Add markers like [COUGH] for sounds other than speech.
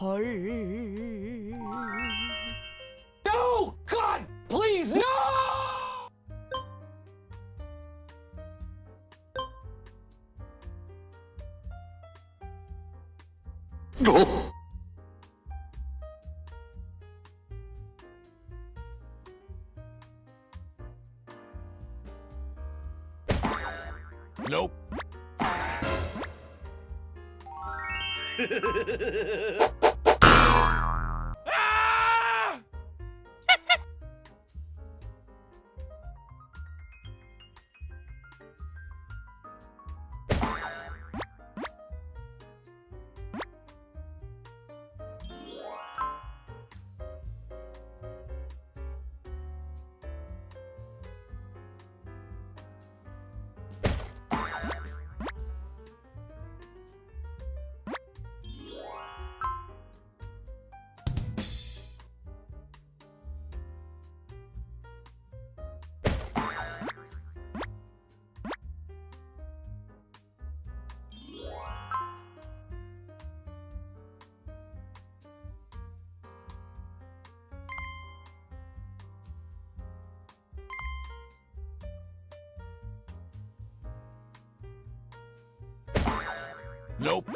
헐. No! God! Please, no! Nope. [LAUGHS] Nope.